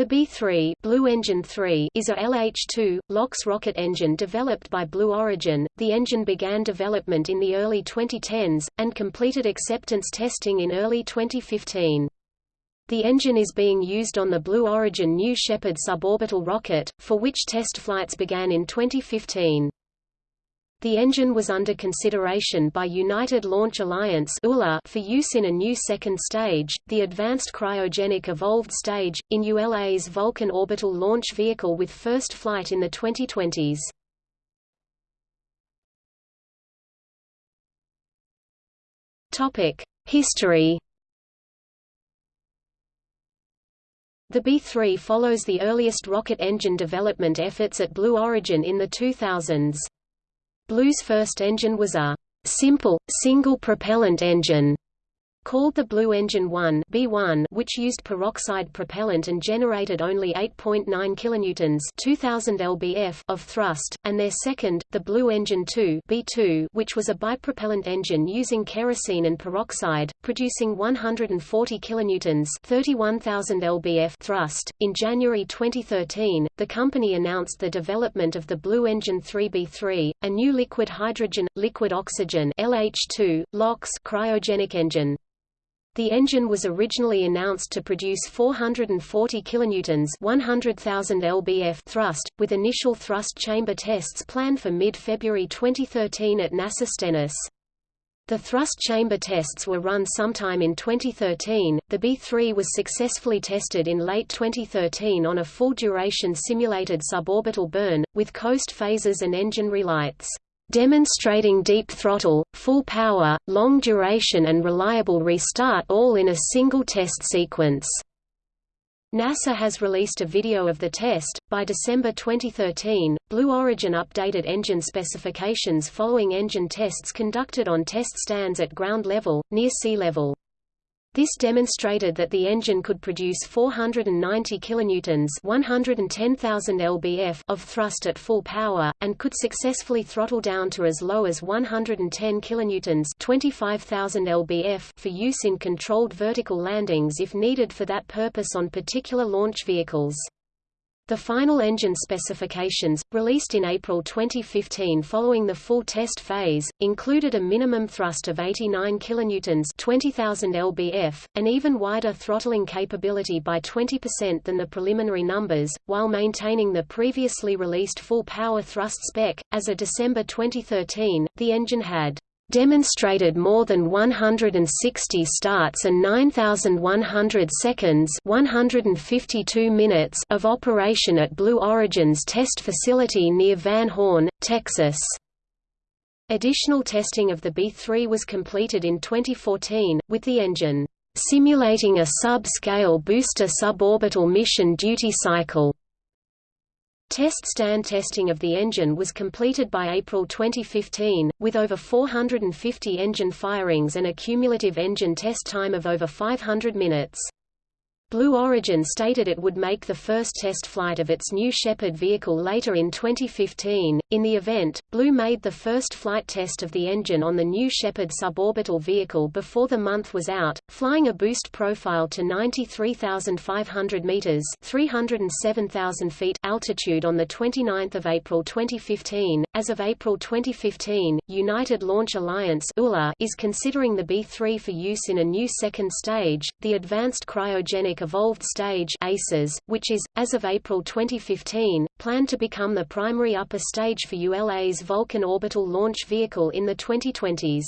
The B-3 Blue Engine 3 is a LH-2, LOX rocket engine developed by Blue Origin. The engine began development in the early 2010s, and completed acceptance testing in early 2015. The engine is being used on the Blue Origin New Shepard suborbital rocket, for which test flights began in 2015. The engine was under consideration by United Launch Alliance for use in a new second stage, the Advanced Cryogenic Evolved Stage, in ULA's Vulcan orbital launch vehicle with first flight in the 2020s. History The B-3 follows the earliest rocket engine development efforts at Blue Origin in the 2000s. Blue's first engine was a simple, single-propellant engine called the Blue Engine 1 B1 which used peroxide propellant and generated only 8.9 kilonewtons 2000 lbf of thrust, and their second, the Blue Engine 2 B2 which was a bipropellant engine using kerosene and peroxide, producing 140 kilonewtons 31000 lbf thrust. In January 2013, the company announced the development of the Blue Engine 3 B3, a new liquid hydrogen, liquid oxygen LH2, LOX cryogenic engine. The engine was originally announced to produce 440 kilonewtons, 100,000 lbf thrust, with initial thrust chamber tests planned for mid-February 2013 at NASA Stennis. The thrust chamber tests were run sometime in 2013. The B3 was successfully tested in late 2013 on a full-duration simulated suborbital burn, with coast phases and engine relights demonstrating deep throttle, full power, long duration and reliable restart all in a single test sequence. NASA has released a video of the test. By December 2013, Blue Origin updated engine specifications following engine tests conducted on test stands at ground level, near sea level. This demonstrated that the engine could produce 490 kilonewtons, 110,000 lbf of thrust at full power and could successfully throttle down to as low as 110 kilonewtons, 25,000 lbf for use in controlled vertical landings if needed for that purpose on particular launch vehicles. The final engine specifications, released in April 2015 following the full test phase, included a minimum thrust of 89 kilonewtons, 20,000 lbf, an even wider throttling capability by 20% than the preliminary numbers, while maintaining the previously released full power thrust spec. As of December 2013, the engine had demonstrated more than 160 starts and 9,100 seconds 152 minutes of operation at Blue Origin's test facility near Van Horn, Texas. Additional testing of the B-3 was completed in 2014, with the engine simulating a sub-scale booster suborbital mission duty cycle. Test stand testing of the engine was completed by April 2015, with over 450 engine firings and a cumulative engine test time of over 500 minutes. Blue Origin stated it would make the first test flight of its New Shepard vehicle later in 2015. In the event, Blue made the first flight test of the engine on the New Shepard suborbital vehicle before the month was out, flying a boost profile to 93,500 meters (307,000 feet) altitude on the 29th of April 2015. As of April 2015, United Launch Alliance (ULA) is considering the B3 for use in a new second stage, the Advanced Cryogenic Evolved Stage ACES, which is, as of April 2015, planned to become the primary upper stage for ULA's Vulcan orbital launch vehicle in the 2020s.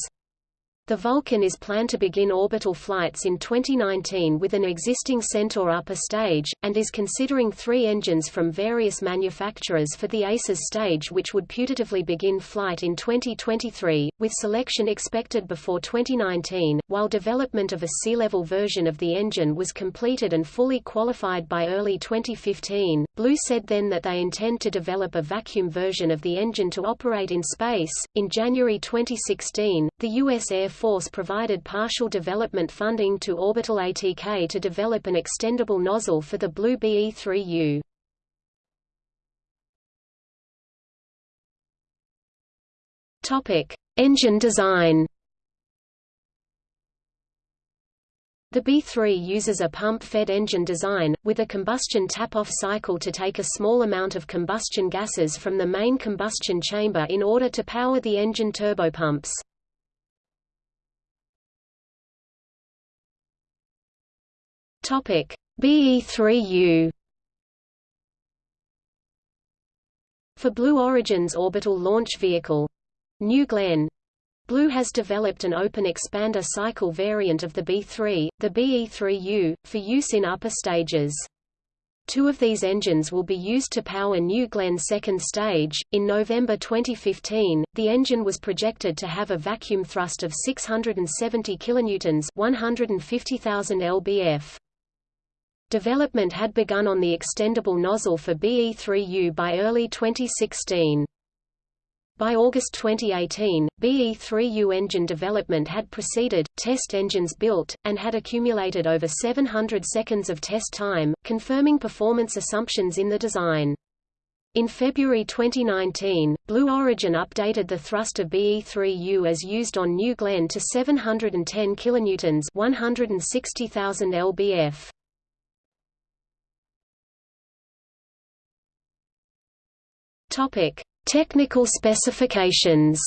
The Vulcan is planned to begin orbital flights in 2019 with an existing Centaur upper stage, and is considering three engines from various manufacturers for the ACES stage which would putatively begin flight in 2023, with selection expected before 2019. While development of a sea-level version of the engine was completed and fully qualified by early 2015, Blue said then that they intend to develop a vacuum version of the engine to operate in space. In January 2016, the U.S. Air Force provided partial development funding to Orbital ATK to develop an extendable nozzle for the Blue BE-3U. Topic: Engine design. The B-3 uses a pump-fed engine design, with a combustion tap-off cycle to take a small amount of combustion gases from the main combustion chamber in order to power the engine turbopumps. BE-3U For Blue Origin's orbital launch vehicle, New Glenn, Blue has developed an open expander cycle variant of the B3, the BE3U, for use in upper stages. Two of these engines will be used to power New Glenn's second stage. In November 2015, the engine was projected to have a vacuum thrust of 670 kilonewtons, 150,000 lbf. Development had begun on the extendable nozzle for BE3U by early 2016. By August 2018, BE-3U engine development had proceeded, test engines built, and had accumulated over 700 seconds of test time, confirming performance assumptions in the design. In February 2019, Blue Origin updated the thrust of BE-3U as used on New Glenn to 710 kilonewtons, 160,000 lbf. Topic: Technical specifications.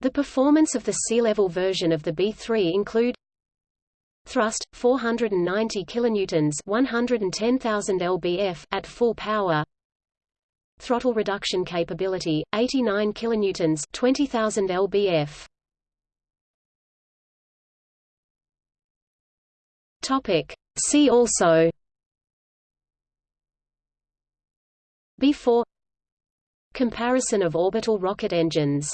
The performance of the sea-level version of the B3 include thrust 490 kilonewtons 110,000 lbf at full power. Throttle reduction capability 89 kilonewtons 20,000 lbf. Topic. See also B4 Comparison of orbital rocket engines